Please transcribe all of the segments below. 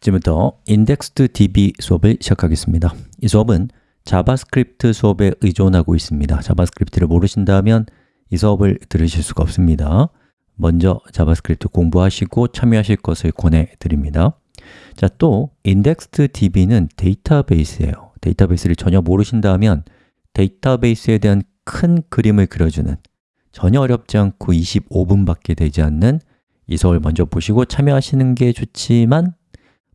지금부터 indexed db 수업을 시작하겠습니다. 이 수업은 자바스크립트 수업에 의존하고 있습니다. 자바스크립트를 모르신다면 이 수업을 들으실 수가 없습니다. 먼저 자바스크립트 공부하시고 참여하실 것을 권해드립니다. 자, 또 indexed db는 데이터베이스예요. 데이터베이스를 전혀 모르신다면 데이터베이스에 대한 큰 그림을 그려주는 전혀 어렵지 않고 25분밖에 되지 않는 이 수업을 먼저 보시고 참여하시는 게 좋지만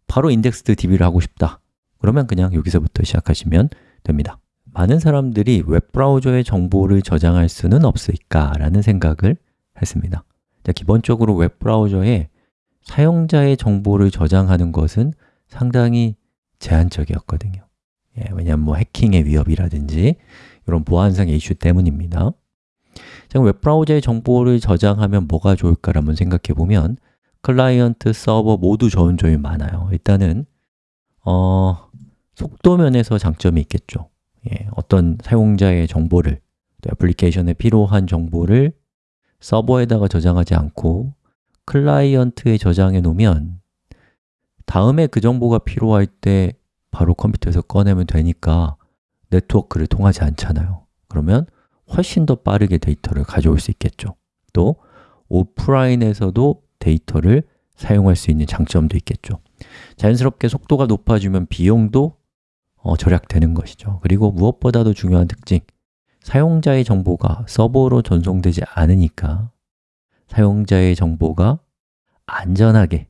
바로 indexed db를 하고 싶다. 그러면 그냥 여기서부터 시작하시면 됩니다. 많은 사람들이 웹브라우저의 정보를 저장할 수는 없을까? 라는 생각을 했습니다. 자, 기본적으로 웹브라우저에 사용자의 정보를 저장하는 것은 상당히 제한적이었거든요. 예, 왜냐하면 뭐 해킹의 위협이라든지 이런 보안상의 이슈 때문입니다. 자, 웹브라우저의 정보를 저장하면 뭐가 좋을까라면 생각해 보면 클라이언트, 서버 모두 좋은 점이 많아요. 일단은 어, 속도 면에서 장점이 있겠죠. 예, 어떤 사용자의 정보를 또 애플리케이션에 필요한 정보를 서버에다가 저장하지 않고 클라이언트에 저장해 놓으면 다음에 그 정보가 필요할 때 바로 컴퓨터에서 꺼내면 되니까 네트워크를 통하지 않잖아요. 그러면 훨씬 더 빠르게 데이터를 가져올 수 있겠죠. 또 오프라인에서도 데이터를 사용할 수 있는 장점도 있겠죠. 자연스럽게 속도가 높아지면 비용도 어, 절약되는 것이죠. 그리고 무엇보다도 중요한 특징 사용자의 정보가 서버로 전송되지 않으니까 사용자의 정보가 안전하게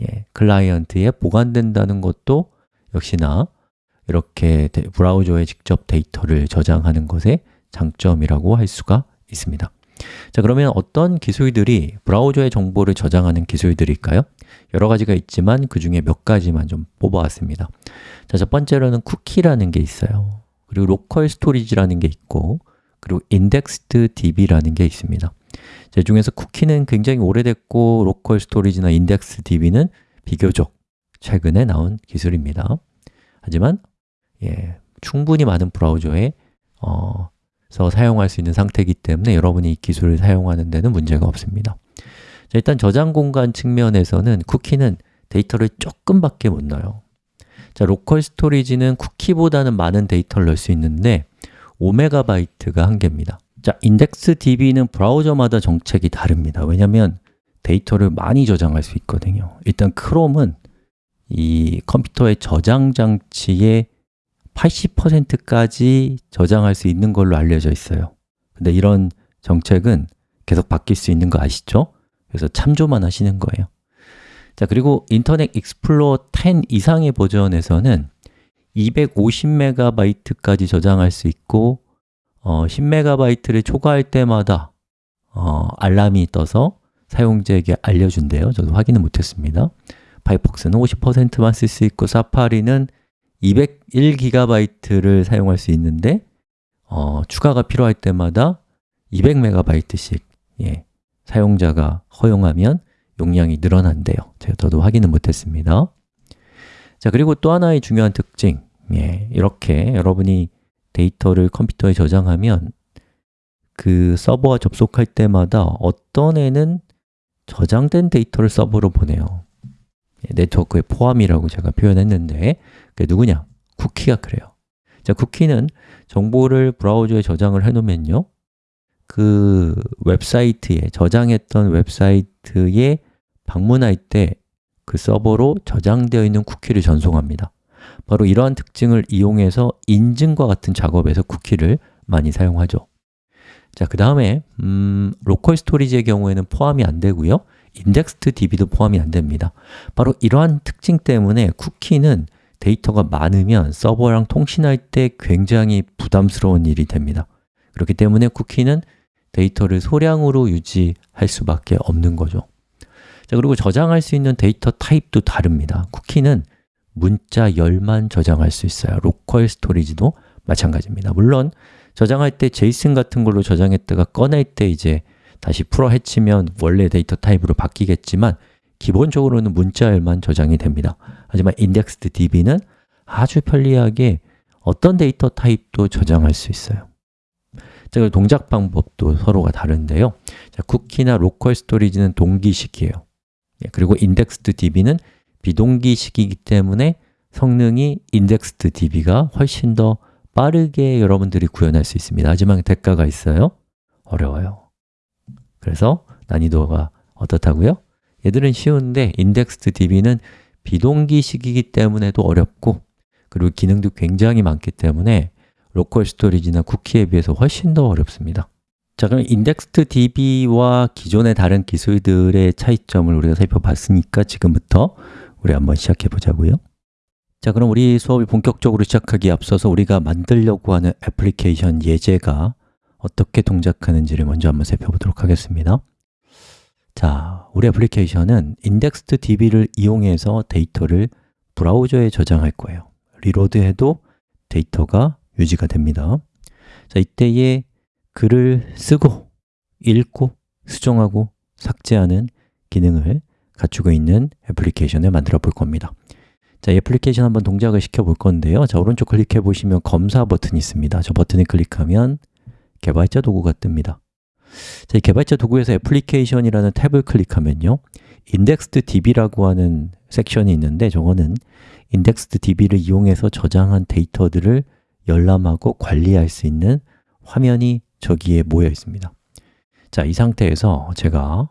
예, 클라이언트에 보관된다는 것도 역시나 이렇게 브라우저에 직접 데이터를 저장하는 것의 장점이라고 할 수가 있습니다 자 그러면 어떤 기술들이 브라우저의 정보를 저장하는 기술들일까요? 여러 가지가 있지만 그 중에 몇 가지만 좀 뽑아왔습니다. 자, 첫 번째로는 쿠키라는 게 있어요. 그리고 local storage라는 게 있고 그리고 indexed db라는 게 있습니다. 제 중에서 쿠키는 굉장히 오래됐고 로컬 스토리지나 인덱스 DB는 비교적 최근에 나온 기술입니다. 하지만 예, 충분히 많은 브라우저에 어, 서 사용할 수 있는 상태이기 때문에 여러분이 이 기술을 사용하는 데는 문제가 없습니다. 자, 일단 저장 공간 측면에서는 쿠키는 데이터를 조금밖에 못 넣어요. 자, local storage는 쿠키보다는 많은 데이터를 넣을 수 있는데 5MB가 한계입니다. 자, indexed DB는 브라우저마다 정책이 다릅니다. 왜냐하면 데이터를 많이 저장할 수 있거든요. 일단 크롬은 이 컴퓨터의 저장 장치의 80%까지 저장할 수 있는 걸로 알려져 있어요. 근데 이런 정책은 계속 바뀔 수 있는 거 아시죠? 그래서 참조만 하시는 거예요. 자 그리고 Internet Explorer 10 이상의 버전에서는 250MB까지 저장할 수 있고 어, 10MB를 초과할 때마다 어, 알람이 떠서 사용자에게 알려준대요. 저도 확인은 못했습니다. 파이폭스는 50%만 쓸 수 있고 사파리는 201GB를 사용할 수 있는데 어, 추가가 필요할 때마다 200MB씩 예, 사용자가 허용하면 용량이 늘어난대요. 제가 저도 확인은 못했습니다. 자 그리고 또 하나의 중요한 특징 예, 이렇게 여러분이 데이터를 컴퓨터에 저장하면 그 서버와 접속할 때마다 어떤 애는 저장된 데이터를 서버로 보내요. 예, 네트워크에 포함이라고 제가 표현했는데 그게 누구냐? 쿠키가 그래요. 자, 쿠키는 정보를 브라우저에 저장을 해놓으면요 그 웹사이트에, 저장했던 웹사이트에 방문할 때 그 서버로 저장되어 있는 쿠키를 전송합니다. 바로 이러한 특징을 이용해서 인증과 같은 작업에서 쿠키를 많이 사용하죠. 자, 그 다음에 음, local storage의 경우에는 포함이 안 되고요 indexed DB도 포함이 안 됩니다. 바로 이러한 특징 때문에 쿠키는 데이터가 많으면 서버랑 통신할 때 굉장히 부담스러운 일이 됩니다. 그렇기 때문에 쿠키는 데이터를 소량으로 유지할 수밖에 없는 거죠. 자 그리고 저장할 수 있는 데이터 타입도 다릅니다. 쿠키는 문자열만 저장할 수 있어요. local storage도 마찬가지입니다. 물론 저장할 때 JSON 같은 걸로 저장했다가 꺼낼 때 이제 다시 풀어 헤치면 원래 데이터 타입으로 바뀌겠지만 기본적으로는 문자열만 저장이 됩니다. 하지만 indexed db는 아주 편리하게 어떤 데이터 타입도 저장할 수 있어요. 자, 동작 방법도 서로가 다른데요. 자, 쿠키나 로컬 스토리지는 동기식이에요. 예, 그리고 indexed db는 비동기식이기 때문에 성능이 indexed db가 훨씬 더 빠르게 여러분들이 구현할 수 있습니다. 하지만 대가가 있어요? 어려워요 그래서 난이도가 어떻다고요? 얘들은 쉬운데 indexed db는 비동기식이기 때문에도 어렵고 그리고 기능도 굉장히 많기 때문에 local storage나 쿠키에 비해서 훨씬 더 어렵습니다 자, 그럼 indexed db와 기존의 다른 기술들의 차이점을 우리가 살펴봤으니까 지금부터 우리 한번 시작해 보자고요 자, 그럼 우리 수업을 본격적으로 시작하기에 앞서서 우리가 만들려고 하는 애플리케이션 예제가 어떻게 동작하는지를 먼저 한번 살펴보도록 하겠습니다. 자, 우리 애플리케이션은 indexed db를 이용해서 데이터를 브라우저에 저장할 거예요. reload해도 데이터가 유지가 됩니다. 자, 이때에 글을 쓰고, 읽고, 수정하고, 삭제하는 기능을 갖추고 있는 애플리케이션을 만들어 볼 겁니다. 자, 이 애플리케이션 한번 동작을 시켜 볼 건데요. 자, 오른쪽 클릭해 보시면 검사 버튼이 있습니다. 저 버튼을 클릭하면 개발자 도구가 뜹니다. 자, 이 개발자 도구에서 애플리케이션이라는 탭을 클릭하면요. indexed db라고 하는 섹션이 있는데 저거는 indexed db를 이용해서 저장한 데이터들을 열람하고 관리할 수 있는 화면이 저기에 모여 있습니다. 자, 이 상태에서 제가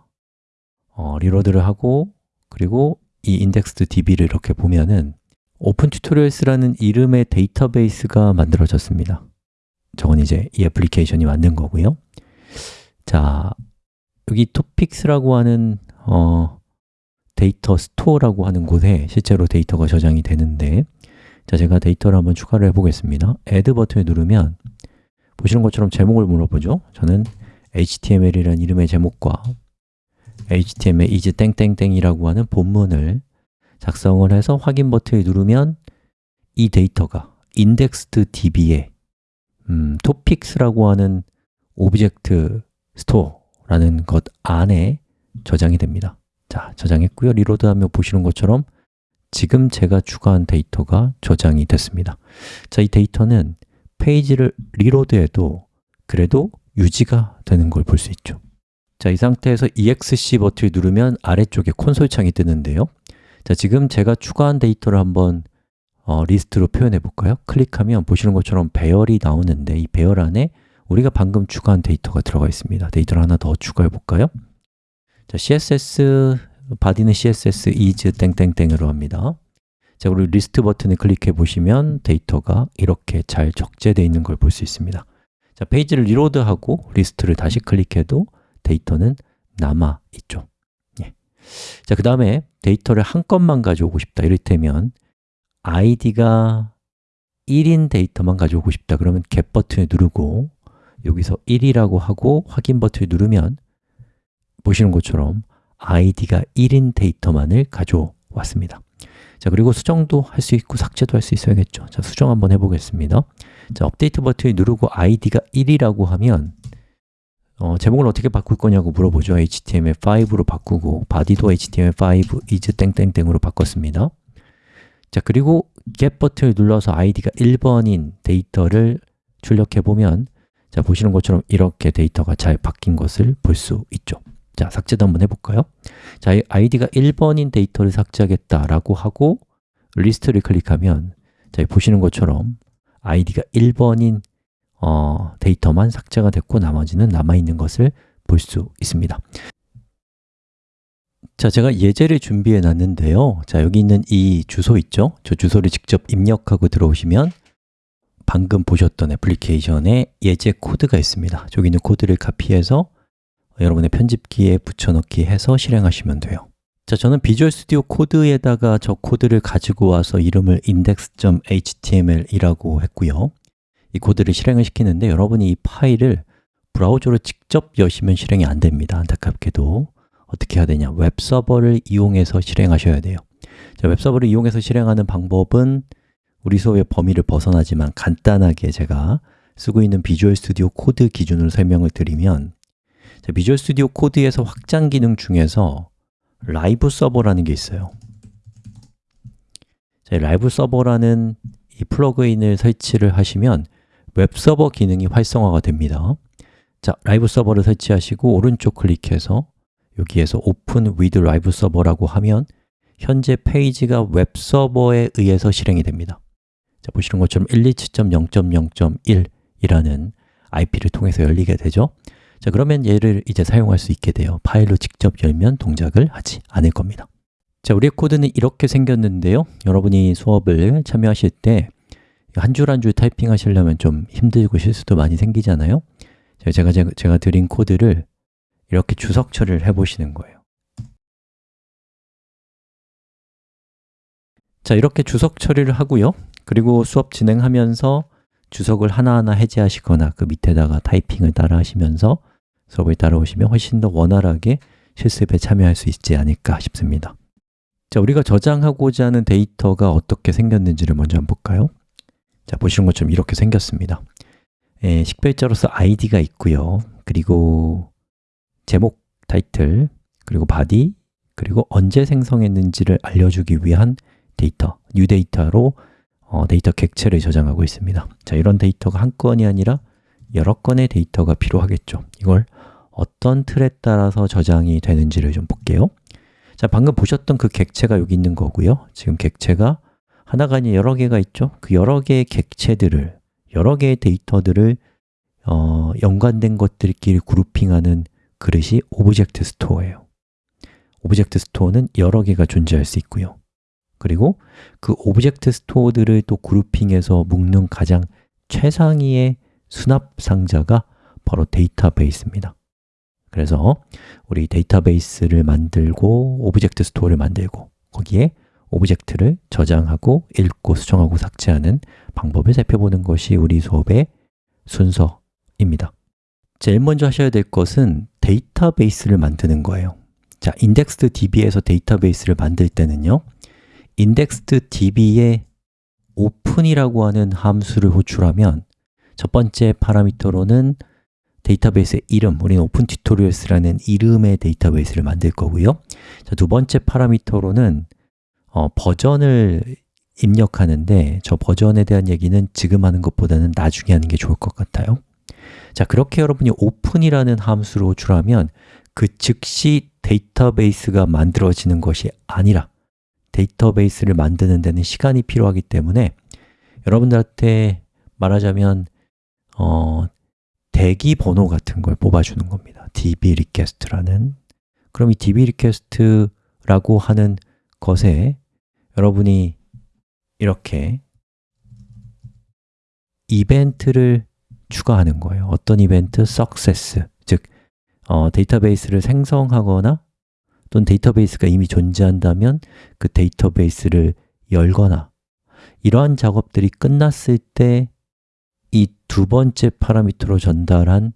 어, reload를 하고 그리고 이 indexed db를 이렇게 보면은 opentutorials라는 이름의 데이터베이스가 만들어졌습니다 저건 이제 이 애플리케이션이 만든 거고요. 자, 여기 topics라고 하는 어, 데이터 store라고 하는 곳에 실제로 데이터가 저장이 되는데 자, 제가 데이터를 한번 추가를 해보겠습니다. Add 버튼을 누르면 보시는 것처럼 제목을 물어보죠. 저는 html이라는 이름의 제목과 html is 땡땡땡이라고 하는 본문을 작성을 해서 확인 버튼을 누르면 이 데이터가 indexed db에 음, topics라고 하는 object store라는 것 안에 저장이 됩니다. 자, 저장했고요. reload하면 보시는 것처럼 지금 제가 추가한 데이터가 저장이 됐습니다. 자, 이 데이터는 페이지를 reload해도 그래도 유지가 되는 걸 볼 수 있죠. 자, 이 상태에서 ESC 버튼을 누르면 아래쪽에 콘솔 창이 뜨는데요. 자, 지금 제가 추가한 데이터를 한번 어, 리스트로 표현해 볼까요? 클릭하면 보시는 것처럼 배열이 나오는데 이 배열 안에 우리가 방금 추가한 데이터가 들어가 있습니다 데이터를 하나 더 추가해 볼까요? 자, CSS, body는 CSS is 땡땡땡으로 합니다 자, 그리고 리스트 버튼을 클릭해 보시면 데이터가 이렇게 잘 적재되어 있는 걸 볼 수 있습니다 자, 페이지를 reload하고 리스트를 다시 클릭해도 데이터는 남아 있죠 예. 자, 그 다음에 데이터를 한 건만 가져오고 싶다 이를테면 id가 1인 데이터만 가져오고 싶다 그러면 get 버튼을 누르고 여기서 1이라고 하고 확인 버튼을 누르면 보시는 것처럼 id가 1인 데이터만을 가져왔습니다. 자, 그리고 수정도 할 수 있고 삭제도 할 수 있어야겠죠. 자, 수정 한번 해보겠습니다. 자, 업데이트 버튼을 누르고 id가 1이라고 하면 어, 제목을 어떻게 바꿀 거냐고 물어보죠. html5로 바꾸고 body도 html5 is 땡땡땡으로 바꿨습니다 자, 그리고 get 버튼을 눌러서 id가 1번인 데이터를 출력해 보면 자, 보시는 것처럼 이렇게 데이터가 잘 바뀐 것을 볼 수 있죠 자, 삭제도 한번 해볼까요? 자, id가 1번인 데이터를 삭제하겠다라고 하고 리스트를 클릭하면 자, 보시는 것처럼 id가 1번인 어, 데이터만 삭제가 됐고 나머지는 남아있는 것을 볼 수 있습니다 자, 제가 예제를 준비해 놨는데요. 자, 여기 있는 이 주소 있죠? 저 주소를 직접 입력하고 들어오시면 방금 보셨던 애플리케이션에 예제 코드가 있습니다. 저기 있는 코드를 카피해서 여러분의 편집기에 붙여넣기 해서 실행하시면 돼요. 자, 저는 Visual Studio Code에다가 저 코드를 가지고 와서 이름을 index.html이라고 했고요. 이 코드를 실행을 시키는데 여러분이 이 파일을 브라우저로 직접 여시면 실행이 안 됩니다. 안타깝게도 어떻게 해야 되냐? 웹서버를 이용해서 실행하셔야 돼요. 자, 웹서버를 이용해서 실행하는 방법은 우리 수업의 범위를 벗어나지만 간단하게 제가 쓰고 있는 Visual Studio Code 기준으로 설명을 드리면 자, Visual Studio Code에서 확장 기능 중에서 Live Server라는 게 있어요. 자, Live Server라는 이 plugin을 설치를 하시면 웹서버 기능이 활성화가 됩니다. 자, Live Server를 설치하시고 오른쪽 클릭해서 여기에서 Open with Live Server라고 하면 현재 페이지가 웹 서버에 의해서 실행이 됩니다. 자, 보시는 것처럼 127.0.0.1이라는 IP를 통해서 열리게 되죠. 자, 그러면 얘를 이제 사용할 수 있게 돼요. 파일로 직접 열면 동작을 하지 않을 겁니다. 자, 우리의 코드는 이렇게 생겼는데요. 여러분이 수업을 참여하실 때 한 줄 한줄 타이핑 하시려면 좀 힘들고 실수도 많이 생기잖아요. 제가, 제가, 제가 드린 코드를 이렇게 주석 처리를 해보시는 거예요. 자, 이렇게 주석 처리를 하고요. 그리고 수업 진행하면서 주석을 하나하나 해제하시거나 그 밑에다가 타이핑을 따라 하시면서 수업을 따라오시면 훨씬 더 원활하게 실습에 참여할 수 있지 않을까 싶습니다. 자, 우리가 저장하고자 하는 데이터가 어떻게 생겼는지를 먼저 한번 볼까요? 자, 보시는 것처럼 이렇게 생겼습니다. 예, 식별자로서 id가 있고요. 그리고 제목, 타이틀, 그리고 body, 그리고 언제 생성했는지를 알려주기 위한 데이터, new Date로 어, 데이터 객체를 저장하고 있습니다. 자, 이런 데이터가 한 건이 아니라 여러 건의 데이터가 필요하겠죠. 이걸 어떤 틀에 따라서 저장이 되는지를 좀 볼게요. 자, 방금 보셨던 그 객체가 여기 있는 거고요. 지금 객체가 하나가 아닌 여러 개가 있죠. 그 여러 개의 객체들을 여러 개의 데이터들을 어, 연관된 것들끼리 grouping하는 그릇이 object store예요. object store는 여러 개가 존재할 수 있고요. 그리고 그 object store들을 또 grouping해서 묶는 가장 최상위의 수납 상자가 바로 데이터베이스입니다. 그래서 우리 데이터베이스를 만들고 object store를 만들고 거기에 object를 저장하고 읽고 수정하고 삭제하는 방법을 살펴보는 것이 우리 수업의 순서입니다. 제일 먼저 하셔야 될 것은 데이터베이스를 만드는 거예요. 자, indexedDB에서 데이터베이스를 만들 때는요 indexedDB에 open이라고 하는 함수를 호출하면 첫 번째 파라미터로는 데이터베이스의 이름, 우리는 opentutorials라는 이름의 데이터베이스를 만들 거고요. 자, 두 번째 파라미터로는 어, 버전을 입력하는데 저 버전에 대한 얘기는 지금 하는 것보다는 나중에 하는 게 좋을 것 같아요 자, 그렇게 여러분이 open이라는 함수를 호출하면 그 즉시 데이터베이스가 만들어지는 것이 아니라 데이터베이스를 만드는 데는 시간이 필요하기 때문에 여러분들한테 말하자면 어, 대기 번호 같은 걸 뽑아주는 겁니다. db request라는. 그럼 이 db request라고 하는 것에 여러분이 이렇게 이벤트를 추가하는 거예요 어떤 이벤트? success, 즉 어, 데이터베이스를 생성하거나 또는 데이터베이스가 이미 존재한다면 그 데이터베이스를 열거나 이러한 작업들이 끝났을 때 이 두 번째 파라미터로 전달한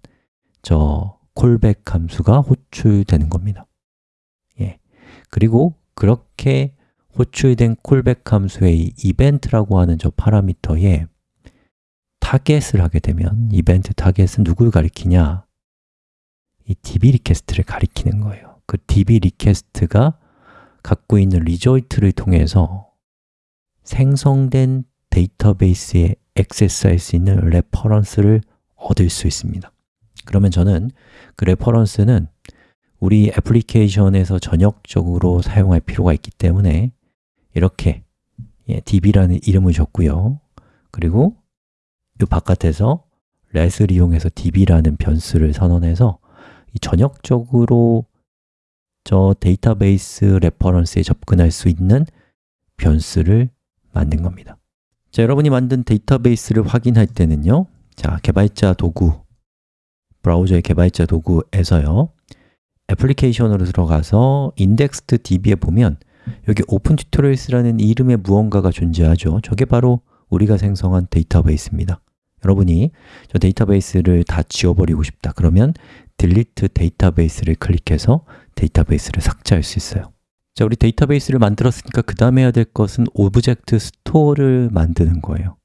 저 callback 함수가 호출되는 겁니다 예. 그리고 그렇게 호출된 callback 함수의 이벤트라고 하는 저 파라미터에 target을 하게 되면 event target은 누굴 가리키냐? 이 db request를 가리키는 거예요. 그 db request가 갖고 있는 result를 통해서 생성된 데이터베이스에 액세스할 수 있는 reference를 얻을 수 있습니다. 그러면 저는 그 reference는 우리 애플리케이션에서 전역적으로 사용할 필요가 있기 때문에 이렇게 예, db라는 이름을 줬고요. 그리고 이 바깥에서 let을 이용해서 db라는 변수를 선언해서 전역적으로 저 데이터베이스 reference에 접근할 수 있는 변수를 만든 겁니다. 자, 여러분이 만든 데이터베이스를 확인할 때는요 자, 개발자 도구 브라우저의 개발자 도구에서요 애플리케이션으로 들어가서 indexedDB에 보면 여기 opentutorials라는 이름의 무언가가 존재하죠. 저게 바로 우리가 생성한 데이터베이스입니다 여러분이 저 데이터베이스를 다 지워버리고 싶다 그러면 delete 데이터베이스를 클릭해서 데이터베이스를 삭제할 수 있어요. 자, 우리 데이터베이스를 만들었으니까 그 다음에 해야 될 것은 object store를 만드는 거예요.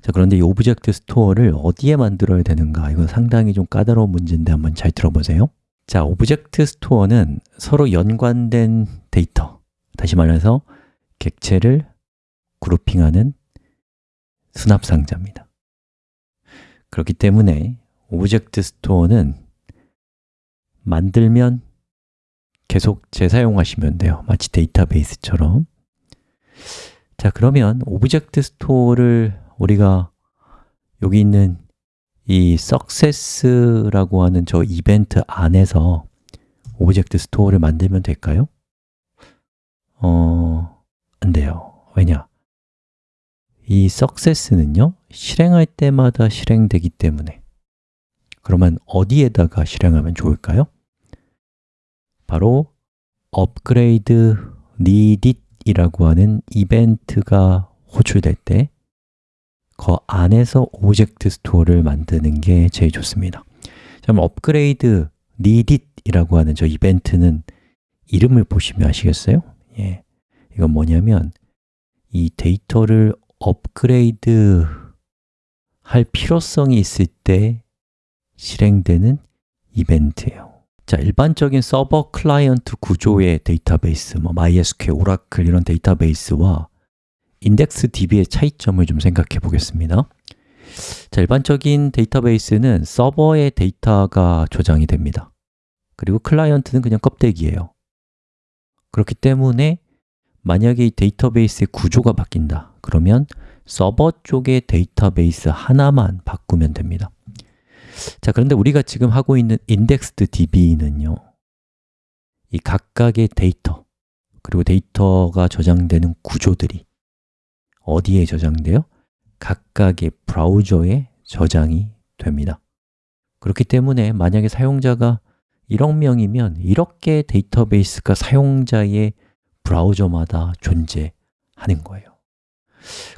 자, 그런데 이 object store를 어디에 만들어야 되는가? 이건 상당히 좀 까다로운 문제인데 한번 잘 들어보세요. 자, object store는 서로 연관된 데이터. 다시 말해서 객체를 grouping하는 수납 상자입니다 그렇기 때문에 object store는 만들면 계속 재사용하시면 돼요 마치 데이터베이스처럼 자, 그러면 object store를 우리가 여기 있는 이 success라고 하는 저 이벤트 안에서 object store를 만들면 될까요? 어, 안 돼요. 왜냐? 이 success는요, 실행할 때마다 실행되기 때문에 그러면 어디에다가 실행하면 좋을까요? 바로 upgrade needed 이라고 하는 이벤트가 호출될 때 그 안에서 object store를 만드는 게 제일 좋습니다 그럼 upgrade needed 이라고 하는 저 이벤트는 이름을 보시면 아시겠어요? 예, 이건 뭐냐면 이 데이터를 업그레이드 할 필요성이 있을 때 실행되는 이벤트예요. 자, 일반적인 서버 클라이언트 구조의 데이터베이스, 뭐 MySQL, 오라클 이런 데이터베이스와 indexed DB의 차이점을 좀 생각해 보겠습니다. 자, 일반적인 데이터베이스는 서버의 데이터가 저장이 됩니다. 그리고 클라이언트는 그냥 껍데기예요. 그렇기 때문에 만약에 이 데이터베이스의 구조가 바뀐다. 그러면 서버 쪽의 데이터베이스 하나만 바꾸면 됩니다. 자, 그런데 우리가 지금 하고 있는 indexed db는요 이 각각의 데이터 그리고 데이터가 저장되는 구조들이 어디에 저장돼요? 각각의 브라우저에 저장이 됩니다. 그렇기 때문에 만약에 사용자가 1억 명이면 이렇게 데이터베이스가 사용자의 브라우저마다 존재하는 거예요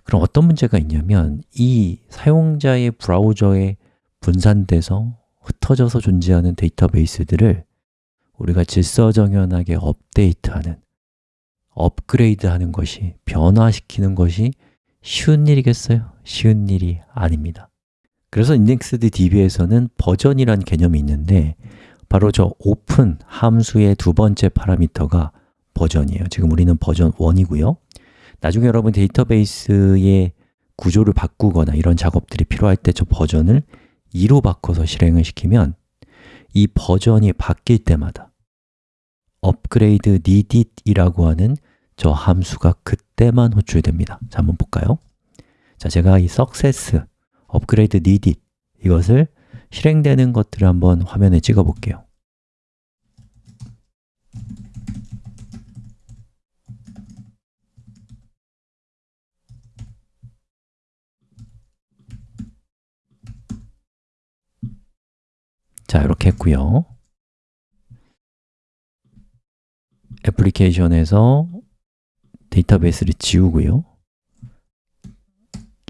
그럼 어떤 문제가 있냐면 이 사용자의 브라우저에 분산돼서 흩어져서 존재하는 데이터베이스들을 우리가 질서정연하게 업데이트하는, 업그레이드하는 것이, 변화시키는 것이 쉬운 일이겠어요? 쉬운 일이 아닙니다 그래서 indexed db에서는 버전이란 개념이 있는데 바로 저 open 함수의 두 번째 파라미터가 버전이에요. 지금 우리는 버전 1이고요. 나중에 여러분 데이터베이스의 구조를 바꾸거나 이런 작업들이 필요할 때 저 버전을 2로 바꿔서 실행을 시키면 이 버전이 바뀔 때마다 upgrade needed이라고 하는 저 함수가 그때만 호출됩니다. 자, 한번 볼까요? 자, 제가 이 success, upgrade needed 이것을 실행되는 것들을 한번 화면에 찍어 볼게요 자, 이렇게 했고요. 애플리케이션에서 데이터베이스를 지우고요.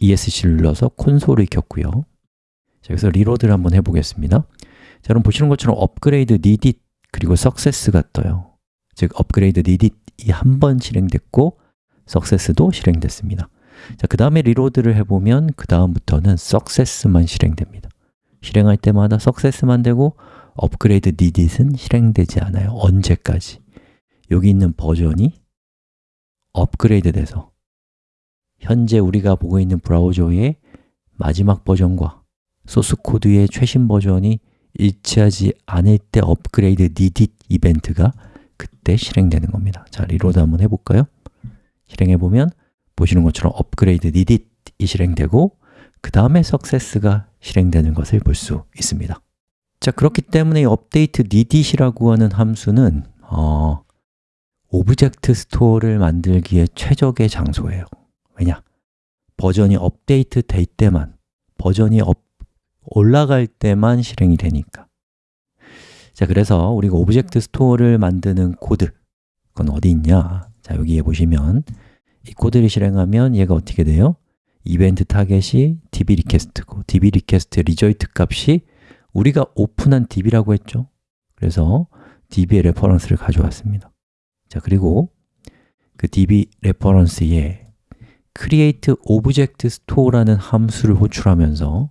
ESC를 눌러서 콘솔을 켰고요. 자, 여기서 reload를 한번 해보겠습니다. 자, 여러분 보시는 것처럼 upgrade needed 그리고 success가 떠요. 즉, upgrade needed이 한 번 실행됐고 success도 실행됐습니다. 자, 그 다음에 reload를 해보면 그 다음부터는 success만 실행됩니다 실행할 때마다 success만 되고 upgrade needed은 실행되지 않아요 언제까지? 여기 있는 버전이 업그레이드 돼서 현재 우리가 보고 있는 브라우저의 마지막 버전과 소스 코드의 최신 버전이 일치하지 않을 때 upgrade needed 이벤트가 그때 실행되는 겁니다 자, reload 한번 해볼까요? 실행해보면 보시는 것처럼 upgrade needed이 실행되고 그 다음에 success가 실행되는 것을 볼 수 있습니다 자, 그렇기 때문에 이 upgrade needed이라고 하는 함수는 어, object store를 만들기에 최적의 장소예요 왜냐? 버전이 업데이트 될 때만, 버전이 업, 올라갈 때만 실행이 되니까 자, 그래서 우리가 object store를 만드는 코드 그건 어디 있냐? 자, 여기에 보시면 이 코드를 실행하면 얘가 어떻게 돼요? 이벤트 타겟이 db 리퀘스트고 db 리퀘스트 리저이트 값이 우리가 오픈한 db라고 했죠. 그래서 db의 reference를 가져왔습니다. 자, 그리고 그 db reference에 create object store라는 함수를 호출하면서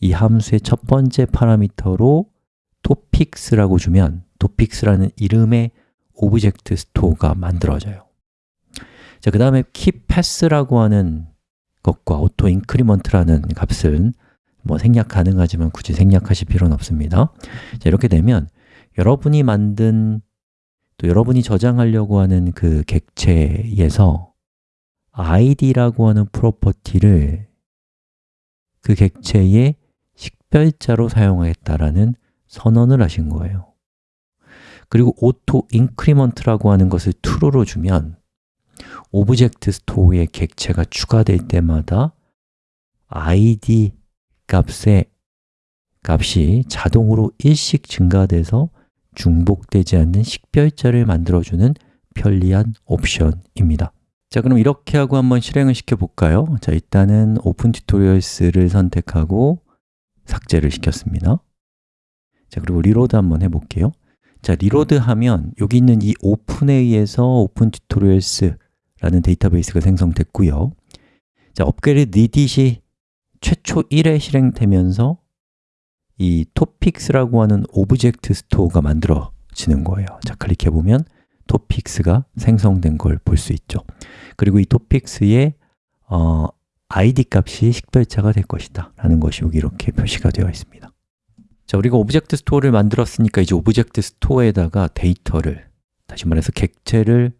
이 함수의 첫 번째 파라미터로 topics라고 주면 topics라는 이름의 object store가 만들어져요. 자, 그 다음에 key path라고 하는 것과 auto increment라는 값은 뭐 생략 가능하지만 굳이 생략하실 필요는 없습니다. 자, 이렇게 되면 여러분이 만든 또 여러분이 저장하려고 하는 그 객체에서 id라고 하는 property를 그 객체의 식별자로 사용하겠다라는 선언을 하신 거예요. 그리고 auto increment라고 하는 것을 true로 주면 object store에 객체가 추가될 때마다 id 값의 값이 자동으로 일씩 증가돼서 중복되지 않는 식별자를 만들어주는 편리한 옵션입니다. 자 그럼 이렇게 하고 한번 실행을 시켜 볼까요? 자 일단은 Open Tutorials를 선택하고 삭제를 시켰습니다. 자 그리고 reload 한번 해볼게요. 자 reload 하면 여기 있는 이 open에 의해서 Open Tutorials 라는 데이터베이스가 생성됐고요. 자 upgrade needed이 최초 1회 실행되면서 이 topics라고 하는 object store가 만들어지는 거예요. 자 클릭해 보면 topics가 생성된 걸 볼 수 있죠. 그리고 이 topics의 어, id 값이 식별자가 될 것이다 라는 것이 여기 이렇게 표시가 되어 있습니다. 자, 우리가 object store를 만들었으니까 이제 object store에다가 데이터를 다시 말해서 객체를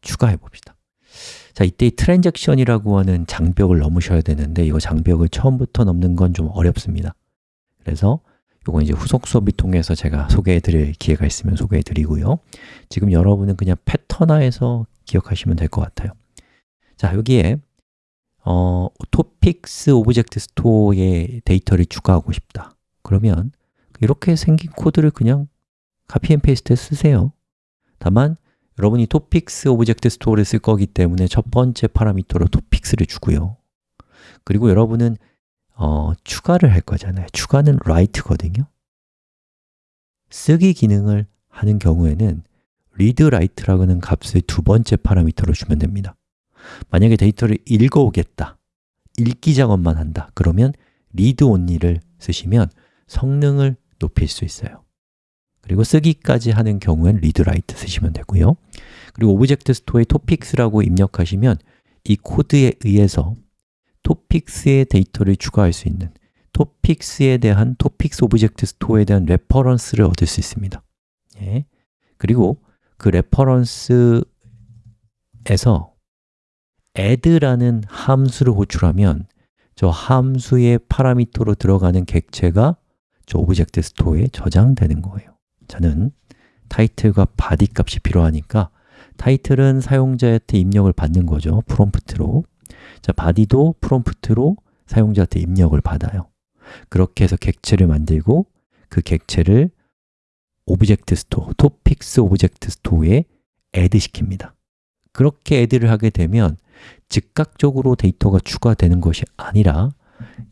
추가해 봅시다. 자, 이때 이 트랜잭션이라고 하는 장벽을 넘으셔야 되는데 이거 장벽을 처음부터 넘는 건 좀 어렵습니다. 그래서 이건 이제 후속 수업을 통해서 제가 소개해 드릴 기회가 있으면 소개해 드리고요. 지금 여러분은 그냥 패턴화해서 기억하시면 될 것 같아요. 자, 여기에 어, topics object store에 데이터를 추가하고 싶다. 그러면 이렇게 생긴 코드를 그냥 copy and paste 쓰세요. 다만 여러분이 topics object store를 쓸 거기 때문에 첫 번째 파라미터로 topics를 주고요. 그리고 여러분은 어, 추가를 할 거잖아요. 추가는 write거든요. 쓰기 기능을 하는 경우에는 read, write라고 하는 값을 두 번째 파라미터로 주면 됩니다. 만약에 데이터를 읽어오겠다 읽기 작업만 한다 그러면 read only를 쓰시면 성능을 높일 수 있어요 그리고 쓰기까지 하는 경우엔 write 쓰시면 되고요. 그리고 object store에 topics라고 입력하시면 이 코드에 의해서 topics의 데이터를 추가할 수 있는 topics에 대한 topics object store에 대한 reference를 얻을 수 있습니다. 예. 그리고 그 reference에서 add라는 함수를 호출하면 저 함수의 파라미터로 들어가는 객체가 저 object store에 저장되는 거예요 저는 타이틀과 body 값이 필요하니까 타이틀은 사용자한테 입력을 받는 거죠 프롬프트로. 자, body도 프롬프트로 사용자한테 입력을 받아요. 그렇게 해서 객체를 만들고 그 객체를 object store, topics object store에 add 시킵니다. 그렇게 add를 하게 되면 즉각적으로 데이터가 추가되는 것이 아니라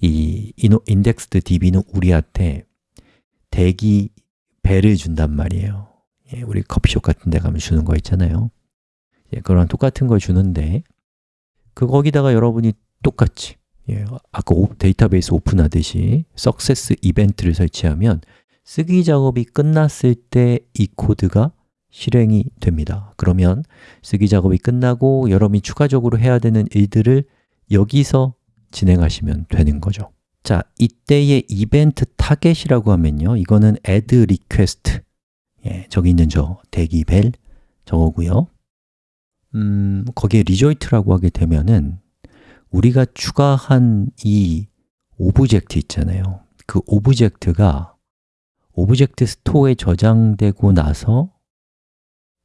이 indexed DB는 우리한테 대기 벨을 준단 말이에요. 예, 우리 커피숍 같은 데 가면 주는 거 있잖아요. 예, 그런 똑같은 걸 주는데 그 거기다가 여러분이 똑같이 예, 아까 오, 데이터베이스 오픈하듯이 success 이벤트를 설치하면 쓰기 작업이 끝났을 때 이 코드가 실행이 됩니다. 그러면 쓰기 작업이 끝나고 여러분이 추가적으로 해야 되는 일들을 여기서 진행하시면 되는 거죠 자, 이때의 event target이라고 하면요. 이거는 add request. 예, 저기 있는 저 대기 벨 저거고요. 음, 거기에 result라고 하게 되면은 우리가 추가한 이 object 있잖아요. 그 object가 object store에 저장되고 나서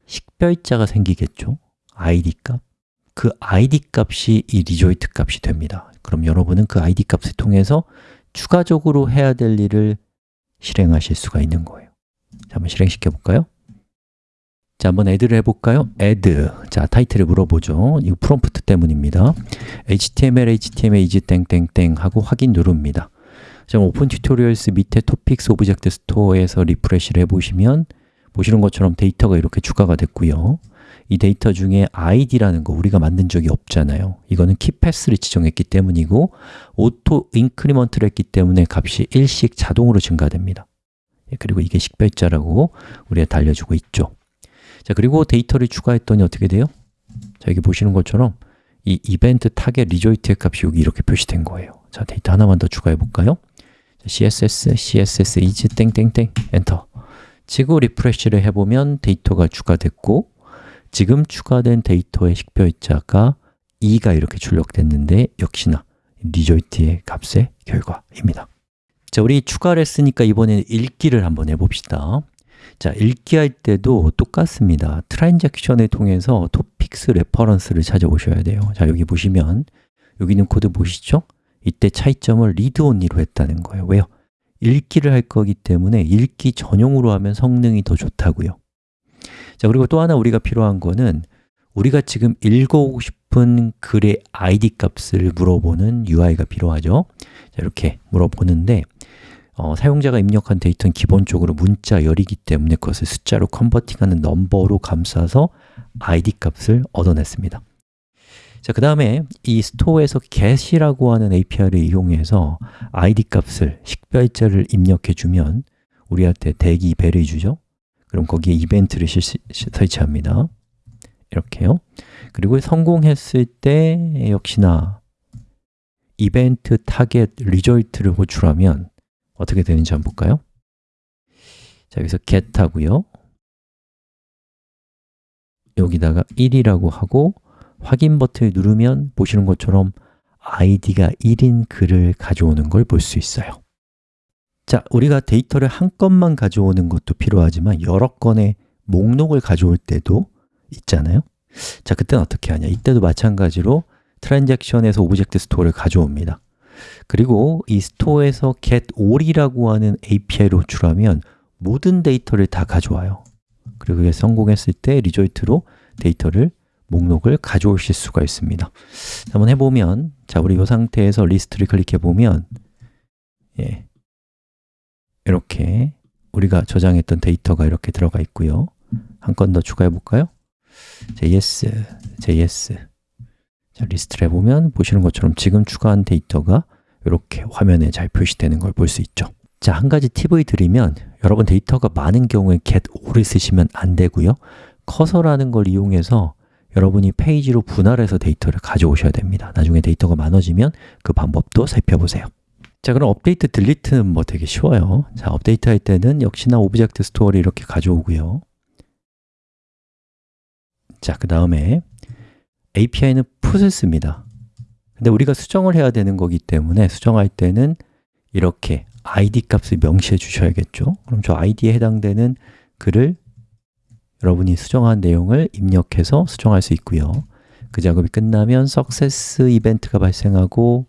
식별자가 생기겠죠? id 값. 그 id 값이 이 result 값이 됩니다 그럼 여러분은 그 id 값을 통해서 추가적으로 해야 될 일을 실행하실 수가 있는 거예요. 자, 한번 실행시켜 볼까요? 자, 한번 add를 해볼까요? add 자, 타이틀을 물어보죠. 이거 프롬프트 때문입니다. Html, html is 땡땡땡 하고 확인 누릅니다. 자, Open Tutorials 밑에 topics object store에서 refresh를 해보시면 보시는 것처럼 데이터가 이렇게 추가가 됐고요. 이 데이터 중에 id라는 거 우리가 만든 적이 없잖아요. 이거는 key path를 지정했기 때문이고 auto increment를 했기 때문에 값이 일씩 자동으로 증가됩니다. 예, 그리고 이게 식별자라고 우리가 알려주고 있죠. 자, 그리고 데이터를 추가했더니 어떻게 돼요? 자, 여기 보시는 것처럼 이 event target result의 값이 여기 이렇게 표시된 거예요. 자, 데이터 하나만 더 추가해 볼까요? css, css is 땡땡땡 엔터 치고 refresh를 해보면 데이터가 추가됐고 지금 추가된 데이터의 식별자가 2가 이렇게 출력됐는데 역시나 result의 값의 결과입니다. 자, 우리 추가를 했으니까 이번에는 읽기를 한번 해봅시다. 자, 읽기 할 때도 똑같습니다. 트랜잭션을 통해서 topics reference를 찾아오셔야 돼요. 자, 여기 보시면 여기 있는 코드 보시죠? 이때 차이점을 read only로 했다는 거예요. 왜요? 읽기를 할 거기 때문에 읽기 전용으로 하면 성능이 더 좋다고요. 자 그리고 또 하나 우리가 필요한 거는 우리가 지금 읽어오고 싶은 글의 id 값을 물어보는 UI가 필요하죠. 자, 이렇게 물어보는데 어, 사용자가 입력한 데이터는 기본적으로 문자 열이기 때문에 그것을 숫자로 컨버팅하는 넘버로 감싸서 id 값을 얻어냈습니다 자, 그 다음에 이 스토어에서 get이라고 하는 API를 이용해서 id 값을, 식별자를 입력해 주면 우리한테 대기 벨을 주죠. 그럼 거기에 이벤트를 실시, 설치합니다. 이렇게요. 그리고 성공했을 때 역시나 event target result를 호출하면 어떻게 되는지 한번 볼까요? 자, 여기서 get 하고요. 여기다가 1이라고 하고 확인 버튼을 누르면 보시는 것처럼 id가 1인 글을 가져오는 걸 볼 수 있어요. 자, 우리가 데이터를 한 건만 가져오는 것도 필요하지만 여러 건의 목록을 가져올 때도 있잖아요. 자, 그때는 어떻게 하냐? 이때도 마찬가지로 트랜잭션에서 object store를 가져옵니다. 그리고 이 store에서 get all이라고 하는 API를 호출하면 모든 데이터를 다 가져와요. 그리고 그게 성공했을 때 result로 데이터를 목록을 가져오실 수가 있습니다. 한번 해보면 자 우리 이 상태에서 리스트를 클릭해 보면 예, 이렇게 우리가 저장했던 데이터가 이렇게 들어가 있고요. 한 건 더 추가해 볼까요? js, js 자, 리스트를 해보면 보시는 것처럼 지금 추가한 데이터가 이렇게 화면에 잘 표시되는 걸 볼 수 있죠. 자, 한 가지 팁을 드리면 여러분 데이터가 많은 경우에 get all을 쓰시면 안 되고요. 커서라는 걸 이용해서 여러분이 페이지로 분할해서 데이터를 가져오셔야 됩니다. 나중에 데이터가 많아지면 그 방법도 살펴보세요. 자 그럼 업데이트 delete는 뭐 되게 쉬워요. 자 업데이트 할 때는 역시나 object store를 이렇게 가져오고요. 자 그 다음에 API는 put을 씁니다. 근데 우리가 수정을 해야 되는 거기 때문에 수정할 때는 이렇게 id 값을 명시해 주셔야겠죠? 그럼 저 id에 해당되는 글을 여러분이 수정한 내용을 입력해서 수정할 수 있고요. 그 작업이 끝나면 success 이벤트가 발생하고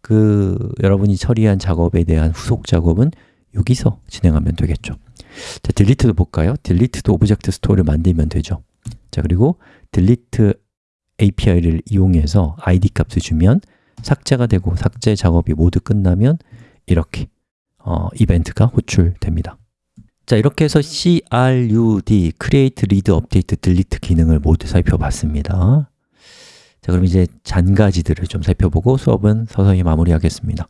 그 여러분이 처리한 작업에 대한 후속 작업은 여기서 진행하면 되겠죠. 자, delete도 볼까요? delete도 object store를 만들면 되죠. 자, 그리고 delete API를 이용해서 id 값을 주면 삭제가 되고 삭제 작업이 모두 끝나면 이렇게 어, 이벤트가 호출됩니다 자, 이렇게 해서 CRUD, Create, Read, Update, Delete 기능을 모두 살펴봤습니다. 자, 그럼 이제 잔가지들을 좀 살펴보고 수업은 서서히 마무리하겠습니다.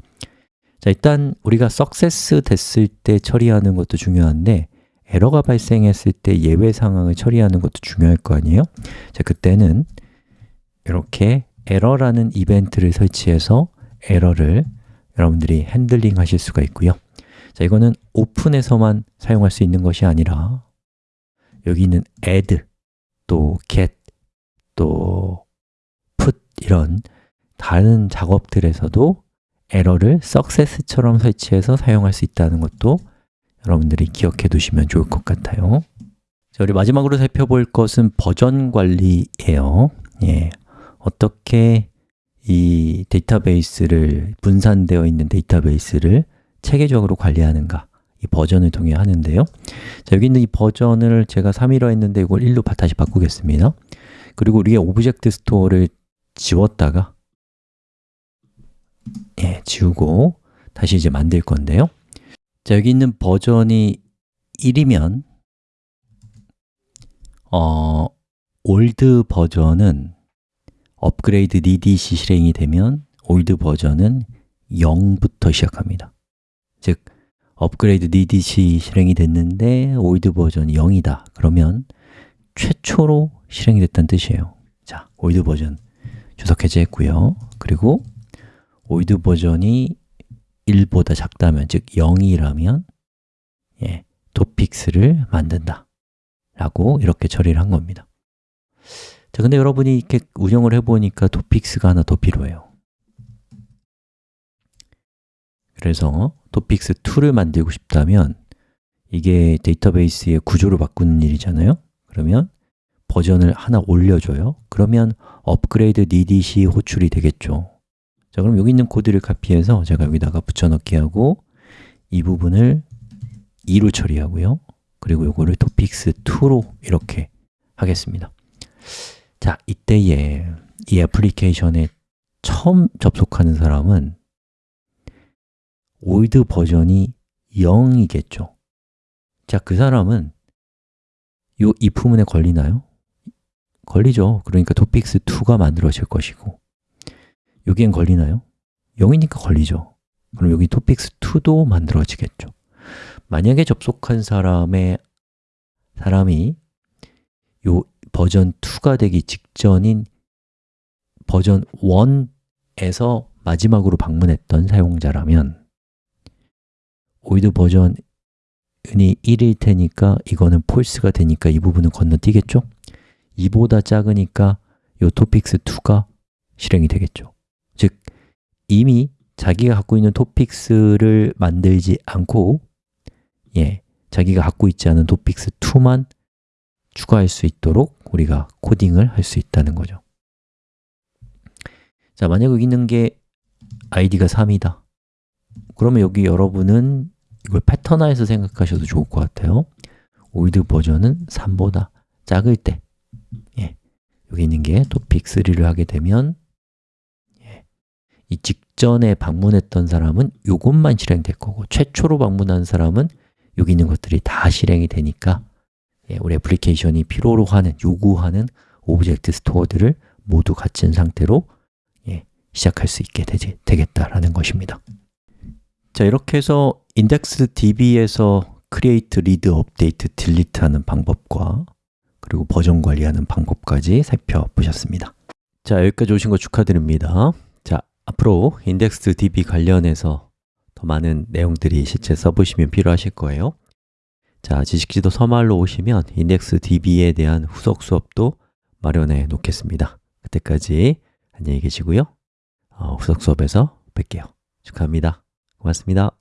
자, 일단 우리가 success 됐을 때 처리하는 것도 중요한데 에러가 발생했을 때 예외 상황을 처리하는 것도 중요할 거 아니에요? 자, 그때는 이렇게 에러라는 이벤트를 설치해서 에러를 여러분들이 핸들링 하실 수가 있고요 자, 이거는 open에서만 사용할 수 있는 것이 아니라 여기 있는 add, 또 get, 또 put 이런 다른 작업들에서도 에러를 success처럼 설치해서 사용할 수 있다는 것도 여러분들이 기억해 두시면 좋을 것 같아요. 자, 우리 마지막으로 살펴볼 것은 버전 관리예요. 예, 어떻게 이 데이터베이스를 분산되어 있는 데이터베이스를 체계적으로 관리하는가? 이 버전을 통해 하는데요. 자, 여기 있는 이 버전을 제가 3이라 했는데 이걸 1로 다시 바꾸겠습니다. 그리고 우리의 object store를 지웠다가 예, 지우고 다시 이제 만들 건데요. 자, 여기 있는 버전이 1이면 어, 올드 버전은 업그레이드 DDC 실행이 되면 올드 버전은 0부터 시작합니다 즉, 업그레이드 DDC 실행이 됐는데 올드 버전이 0이다. 그러면 최초로 실행이 됐다는 뜻이에요. 자, old version 주석 해제했고요. 그리고 old version이 1보다 작다면, 즉 0이라면 예, topics를 만든다. 라고 이렇게 처리를 한 겁니다. 자, 근데 여러분이 이렇게 운영을 해보니까 topics가 하나 더 필요해요 그래서 토픽스2를 만들고 싶다면 이게 데이터베이스의 구조를 바꾸는 일이잖아요. 그러면 버전을 하나 올려줘요. 그러면 업그레이드 need이 호출이 되겠죠. 자, 그럼 여기 있는 코드를 카피해서 제가 여기다가 붙여넣기 하고 이 부분을 2로 처리하고요. 그리고 이거를 topics2로 이렇게 하겠습니다. 자, 이때에 이 애플리케이션에 처음 접속하는 사람은 old version이 0이겠죠 자, 그 사람은 이 if문에 걸리나요? 걸리죠. 그러니까 topics2가 만들어질 것이고 여기엔 걸리나요? 0이니까 걸리죠. 그럼 여기 topics2도 만들어지겠죠. 만약에 접속한 사람의 사람이 요 버전 2가 되기 직전인 버전 1에서 마지막으로 방문했던 사용자라면 오이드 버전이 1일 테니까 이거는 false가 되니까 이 부분은 건너뛰겠죠? 2보다 작으니까 이 topics2가 실행이 되겠죠. 즉, 이미 자기가 갖고 있는 topics를 만들지 않고 예, 자기가 갖고 있지 않은 topics2만 추가할 수 있도록 우리가 코딩을 할 수 있다는 거죠. 자, 만약 여기 있는 게 id가 3이다. 그러면 여기 여러분은 이걸 패턴화해서 생각하셔도 좋을 것 같아요. old version은 3보다 작을 때. 예, 여기 있는 게 topic3를 하게 되면 예, 이 직전에 방문했던 사람은 이것만 실행될 거고 최초로 방문한 사람은 여기 있는 것들이 다 실행이 되니까 예, 우리 애플리케이션이 필요로 하는, 요구하는 object store들을 모두 갖춘 상태로 예, 시작할 수 있게 되지, 되겠다라는 것입니다. 자, 이렇게 해서 IndexedDB에서 create, read, update, delete 하는 방법과 그리고 버전 관리하는 방법까지 살펴보셨습니다. 자, 여기까지 오신 거 축하드립니다. 자, 앞으로 IndexedDB 관련해서 더 많은 내용들이 실제 써보시면 필요하실 거예요. 자, 지식지도 서말로 오시면 IndexedDB에 대한 후속 수업도 마련해 놓겠습니다. 그때까지 안녕히 계시고요. 어, 후속 수업에서 뵐게요. 축하합니다. 고맙습니다